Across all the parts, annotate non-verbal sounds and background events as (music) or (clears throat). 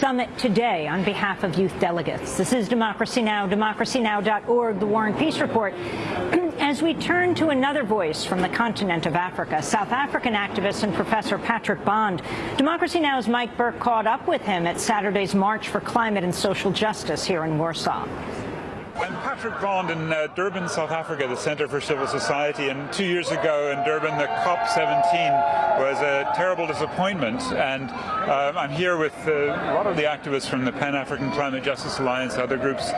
Summit today on behalf of youth delegates. This is Democracy Now!, democracynow.org, The War and Peace Report. (clears throat) As we turn to another voice from the continent of Africa, South African activist and professor Patrick Bond, Democracy Now!'s Mike Burke caught up with him at Saturday's March for Climate and Social Justice here in Warsaw. I'm Patrick Bond in uh, Durban, South Africa, the Centre for Civil Society. And two years ago in Durban, the COP17 was a terrible disappointment. And uh, I'm here with uh, a lot of the activists from the Pan-African Climate Justice Alliance, other groups,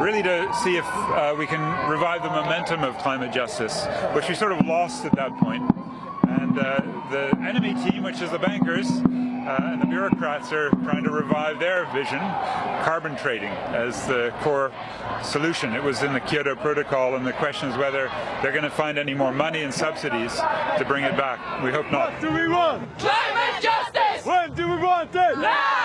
really to see if uh, we can revive the momentum of climate justice, which we sort of lost at that point. And uh, the enemy team, which is the bankers, uh, and the bureaucrats are trying to revive their vision, carbon trading as the core solution. It was in the Kyoto Protocol, and the question is whether they're going to find any more money and subsidies to bring it back. We hope not. What do we want? Climate justice! When do we want it? Now!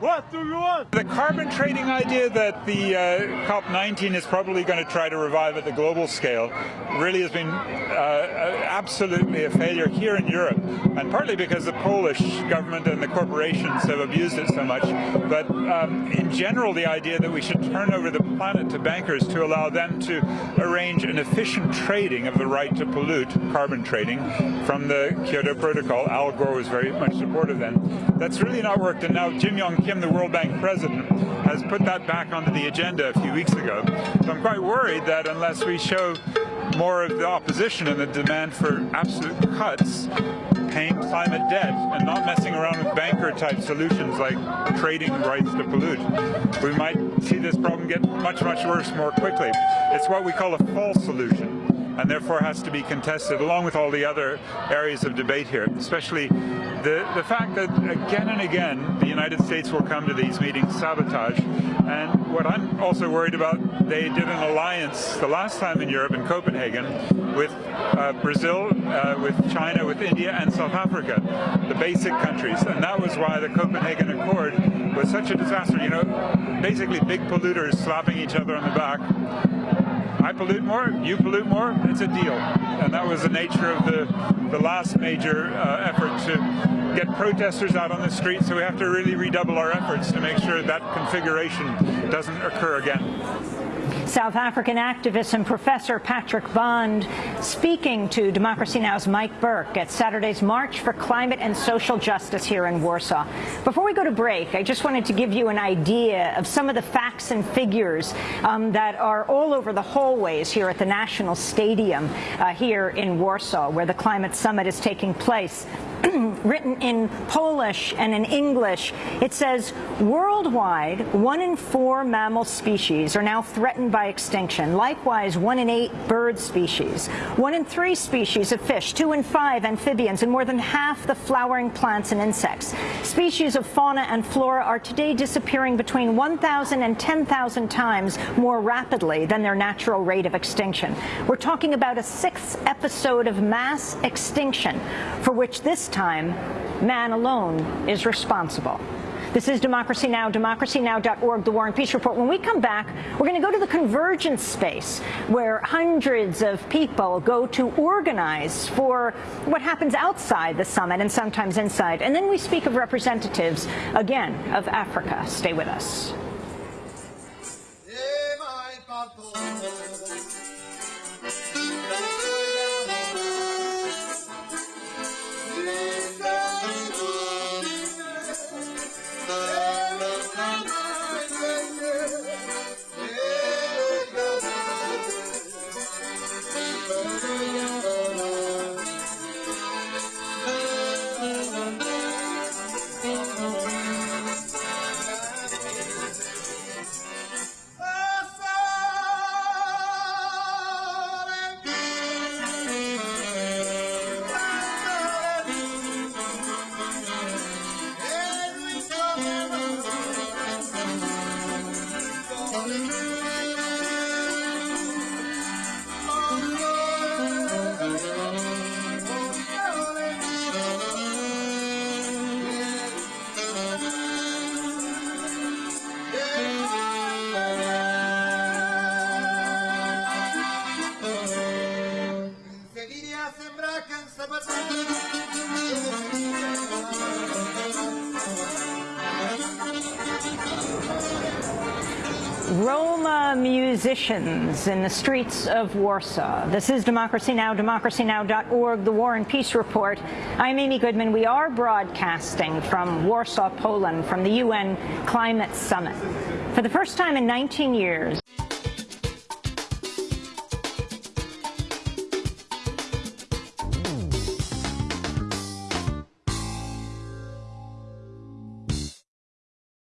What do we want? The carbon trading idea that the uh, COP19 is probably going to try to revive at the global scale really has been uh, absolutely a failure here in Europe, and partly because the Polish government and the corporations have abused it so much. But um, in general, the idea that we should turn over the planet to bankers to allow them to arrange an efficient trading of the right to pollute, carbon trading, from the Kyoto Protocol. Al Gore was very much supportive then. That's really not worked, and now Jim Yong Kim, the World Bank president, has put that back onto the agenda a few weeks ago. So I'm quite worried that unless we show more of the opposition and the demand for absolute cuts, paying climate debt and not messing around with banker-type solutions like trading rights to pollute, we might see this problem get much, much worse more quickly. It's what we call a false solution and therefore has to be contested along with all the other areas of debate here, especially the, the fact that again and again the United States will come to these meetings sabotage. And what I'm also worried about, they did an alliance the last time in Europe in Copenhagen with uh, Brazil, uh, with China, with India and South Africa, the basic countries. And that was why the Copenhagen Accord was such a disaster. You know, basically big polluters slapping each other on the back I pollute more, you pollute more, it's a deal. And that was the nature of the, the last major uh, effort to get protesters out on the street, so we have to really redouble our efforts to make sure that configuration doesn't occur again. South African activist and professor Patrick Bond speaking to Democracy Now!'s Mike Burke at Saturday's March for Climate and Social Justice here in Warsaw. Before we go to break, I just wanted to give you an idea of some of the facts and figures um, that are all over the hallways here at the National Stadium uh, here in Warsaw, where the Climate Summit is taking place. (clears throat) written in Polish and in English. It says, worldwide, one in four mammal species are now threatened by extinction. Likewise, one in eight bird species, one in three species of fish, two in five amphibians, and more than half the flowering plants and insects. Species of fauna and flora are today disappearing between 1,000 and 10,000 times more rapidly than their natural rate of extinction. We're talking about a sixth episode of mass extinction for which this time, man alone is responsible. This is Democracy Now!, democracynow.org, The War and Peace Report. When we come back, we're going to go to the convergence space where hundreds of people go to organize for what happens outside the summit and sometimes inside. And then we speak of representatives, again, of Africa. Stay with us. Roma musicians in the streets of Warsaw. This is Democracy Now!, democracynow.org, the War and Peace Report. I'm Amy Goodman. We are broadcasting from Warsaw, Poland, from the UN Climate Summit. For the first time in 19 years,